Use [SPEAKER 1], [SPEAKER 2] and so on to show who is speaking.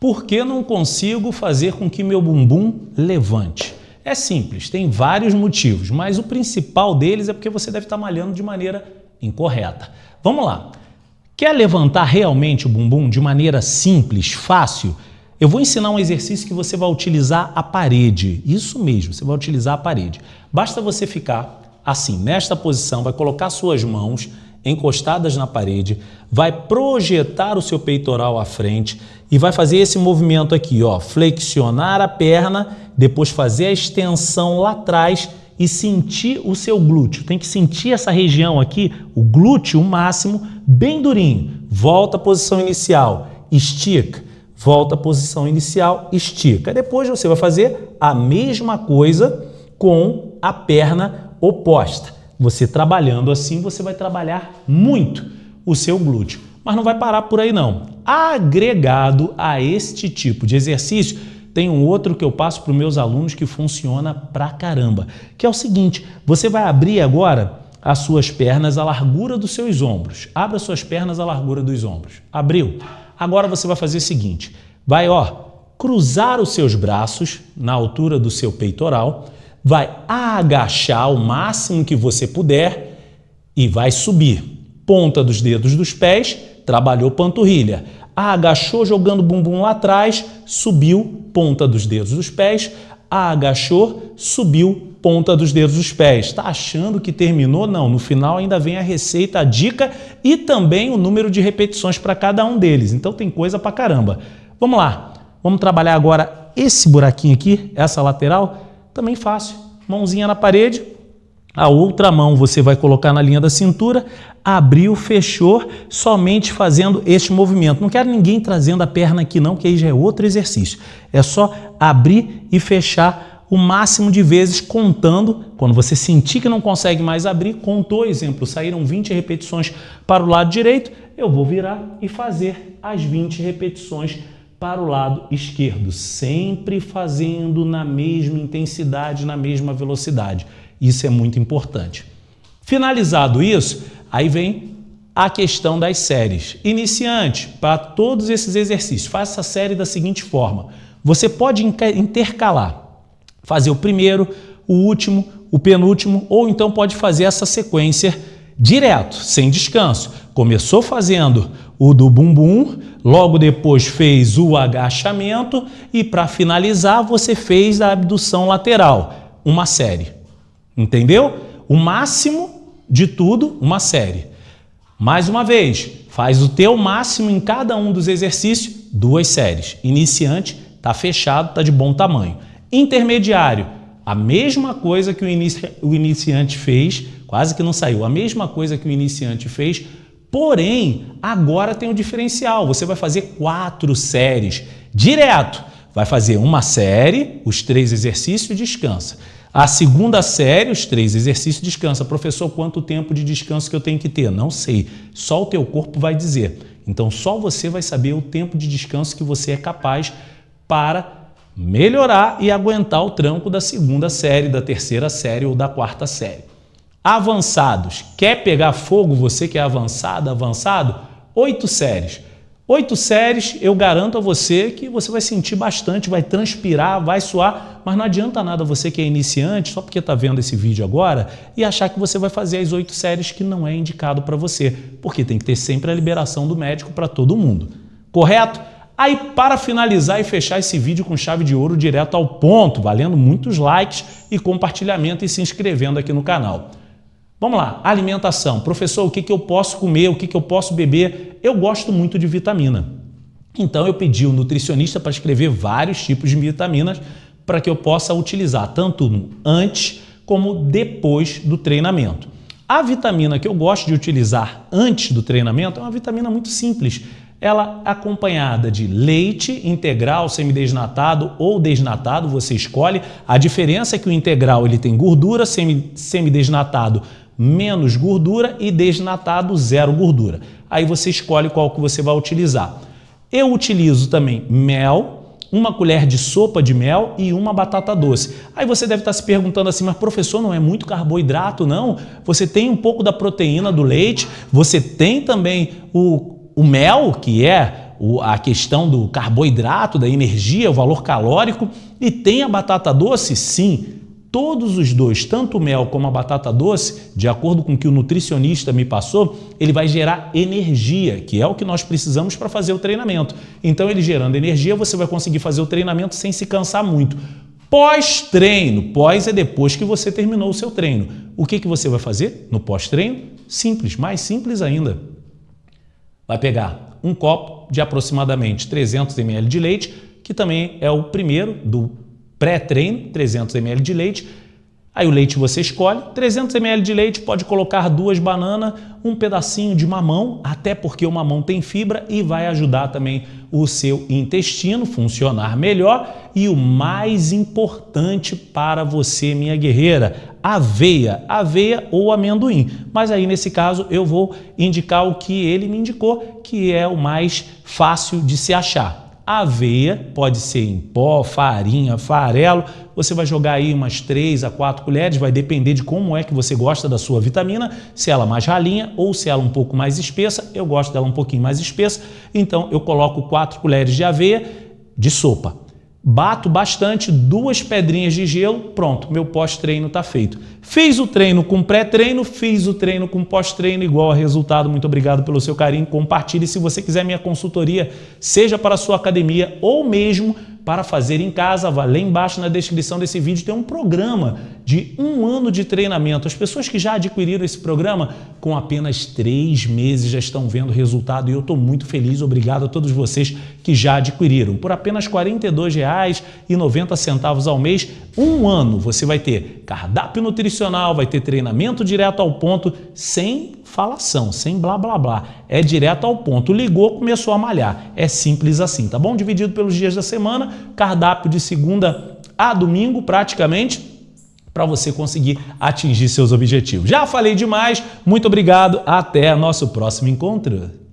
[SPEAKER 1] Por que não consigo fazer com que meu bumbum levante? É simples, tem vários motivos, mas o principal deles é porque você deve estar malhando de maneira incorreta. Vamos lá. Quer levantar realmente o bumbum de maneira simples, fácil? Eu vou ensinar um exercício que você vai utilizar a parede. Isso mesmo, você vai utilizar a parede. Basta você ficar assim, nesta posição, vai colocar suas mãos encostadas na parede, vai projetar o seu peitoral à frente e vai fazer esse movimento aqui, ó, flexionar a perna, depois fazer a extensão lá atrás e sentir o seu glúteo. Tem que sentir essa região aqui, o glúteo máximo, bem durinho. Volta à posição inicial, estica. Volta à posição inicial, estica. Depois você vai fazer a mesma coisa com a perna oposta. Você trabalhando assim, você vai trabalhar muito o seu glúteo. Mas não vai parar por aí não. Agregado a este tipo de exercício, tem um outro que eu passo para os meus alunos que funciona pra caramba, que é o seguinte, você vai abrir agora as suas pernas à largura dos seus ombros. Abra suas pernas à largura dos ombros. Abriu. Agora você vai fazer o seguinte, vai ó, cruzar os seus braços na altura do seu peitoral, vai agachar o máximo que você puder e vai subir. Ponta dos dedos dos pés, trabalhou panturrilha. Agachou jogando bumbum lá atrás, subiu, ponta dos dedos dos pés, agachou, subiu, ponta dos dedos dos pés. Está achando que terminou? Não, no final ainda vem a receita, a dica e também o número de repetições para cada um deles. Então tem coisa para caramba. Vamos lá, vamos trabalhar agora esse buraquinho aqui, essa lateral, também fácil. Mãozinha na parede, a outra mão você vai colocar na linha da cintura, abriu, fechou, somente fazendo este movimento. Não quero ninguém trazendo a perna aqui não, que aí já é outro exercício. É só abrir e fechar o máximo de vezes contando. Quando você sentir que não consegue mais abrir, contou, exemplo, saíram 20 repetições para o lado direito, eu vou virar e fazer as 20 repetições para o lado esquerdo, sempre fazendo na mesma intensidade, na mesma velocidade. Isso é muito importante. Finalizado isso, aí vem a questão das séries. Iniciante, para todos esses exercícios, faça a série da seguinte forma. Você pode intercalar, fazer o primeiro, o último, o penúltimo, ou então pode fazer essa sequência direto, sem descanso. Começou fazendo o do bumbum, logo depois fez o agachamento e para finalizar você fez a abdução lateral, uma série. Entendeu? O máximo de tudo, uma série. Mais uma vez, faz o teu máximo em cada um dos exercícios, duas séries. Iniciante, está fechado, está de bom tamanho. Intermediário, a mesma coisa que o, inici o iniciante fez, quase que não saiu, a mesma coisa que o iniciante fez, Porém, agora tem um diferencial. Você vai fazer quatro séries direto. Vai fazer uma série, os três exercícios, descansa. A segunda série, os três exercícios, descansa. Professor, quanto tempo de descanso que eu tenho que ter? Não sei. Só o teu corpo vai dizer. Então, só você vai saber o tempo de descanso que você é capaz para melhorar e aguentar o tranco da segunda série, da terceira série ou da quarta série. Avançados. Quer pegar fogo, você que é avançado, avançado? Oito séries. Oito séries, eu garanto a você que você vai sentir bastante, vai transpirar, vai suar, mas não adianta nada você que é iniciante, só porque está vendo esse vídeo agora, e achar que você vai fazer as oito séries que não é indicado para você, porque tem que ter sempre a liberação do médico para todo mundo. Correto? Aí, para finalizar e fechar esse vídeo com chave de ouro direto ao ponto, valendo muitos likes e compartilhamento e se inscrevendo aqui no canal. Vamos lá, alimentação. Professor, o que, que eu posso comer, o que, que eu posso beber? Eu gosto muito de vitamina. Então eu pedi o nutricionista para escrever vários tipos de vitaminas para que eu possa utilizar tanto antes como depois do treinamento. A vitamina que eu gosto de utilizar antes do treinamento é uma vitamina muito simples. Ela é acompanhada de leite integral, semidesnatado ou desnatado, você escolhe. A diferença é que o integral ele tem gordura, semidesnatado menos gordura e desnatado zero gordura. Aí você escolhe qual que você vai utilizar. Eu utilizo também mel, uma colher de sopa de mel e uma batata doce. Aí você deve estar se perguntando assim, mas professor, não é muito carboidrato, não? Você tem um pouco da proteína do leite, você tem também o, o mel, que é a questão do carboidrato, da energia, o valor calórico, e tem a batata doce, sim, todos os dois, tanto o mel como a batata doce, de acordo com o que o nutricionista me passou, ele vai gerar energia, que é o que nós precisamos para fazer o treinamento. Então, ele gerando energia, você vai conseguir fazer o treinamento sem se cansar muito. Pós-treino, pós é depois que você terminou o seu treino. O que, que você vai fazer no pós-treino? Simples, mais simples ainda. Vai pegar um copo de aproximadamente 300 ml de leite, que também é o primeiro do pré-treino, 300 ml de leite. Aí o leite você escolhe, 300 ml de leite, pode colocar duas bananas, um pedacinho de mamão, até porque o mamão tem fibra e vai ajudar também o seu intestino funcionar melhor. E o mais importante para você, minha guerreira, aveia, aveia ou amendoim. Mas aí nesse caso eu vou indicar o que ele me indicou, que é o mais fácil de se achar aveia, pode ser em pó, farinha, farelo. Você vai jogar aí umas 3 a 4 colheres, vai depender de como é que você gosta da sua vitamina, se ela mais ralinha ou se ela um pouco mais espessa. Eu gosto dela um pouquinho mais espessa, então eu coloco 4 colheres de aveia de sopa. Bato bastante, duas pedrinhas de gelo, pronto, meu pós-treino está feito. Fiz o treino com pré-treino, fiz o treino com pós-treino, igual a resultado. Muito obrigado pelo seu carinho. Compartilhe se você quiser minha consultoria, seja para a sua academia ou mesmo para fazer em casa. Lá embaixo na descrição desse vídeo tem um programa de um ano de treinamento. As pessoas que já adquiriram esse programa, com apenas três meses já estão vendo resultado e eu estou muito feliz. Obrigado a todos vocês que já adquiriram. Por apenas R$ 42,90 ao mês, um ano você vai ter cardápio nutricional, vai ter treinamento direto ao ponto, sem falação, sem blá blá blá. É direto ao ponto. Ligou, começou a malhar. É simples assim, tá bom? Dividido pelos dias da semana, cardápio de segunda a domingo praticamente para você conseguir atingir seus objetivos. Já falei demais, muito obrigado, até nosso próximo encontro.